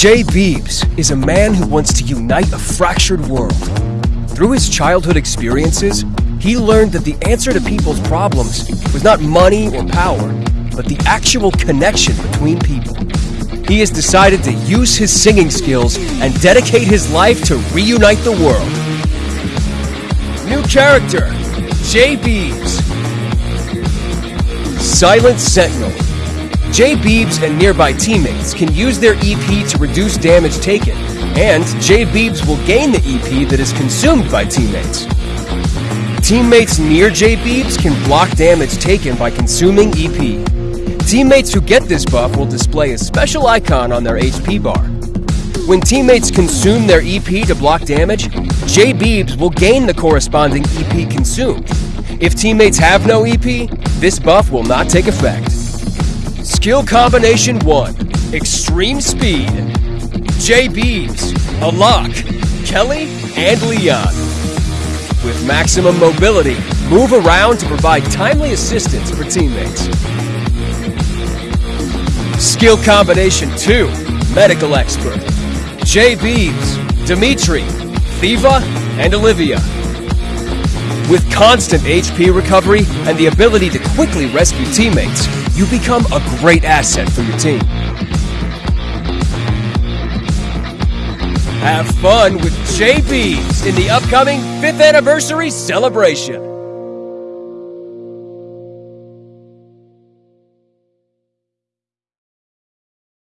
J.Biebs is a man who wants to unite a fractured world. Through his childhood experiences, he learned that the answer to people's problems was not money or power, but the actual connection between people. He has decided to use his singing skills and dedicate his life to reunite the world. New character, J.Biebs. Silent Sentinel. J.Biebs and nearby teammates can use their EP to reduce damage taken, and J.Biebs will gain the EP that is consumed by teammates. Teammates near J.Biebs can block damage taken by consuming EP. Teammates who get this buff will display a special icon on their HP bar. When teammates consume their EP to block damage, J.Biebs will gain the corresponding EP consumed. If teammates have no EP, this buff will not take effect. Skill Combination 1 Extreme Speed. J.Biebs, Alok, Kelly, and Leon. With maximum mobility, move around to provide timely assistance for teammates. Skill Combination 2 Medical Expert. Jay Beebs, Dimitri, Thiva, and Olivia. With constant HP recovery and the ability to quickly rescue teammates, you become a great asset for your team. Have fun with Biebs in the upcoming 5th anniversary celebration.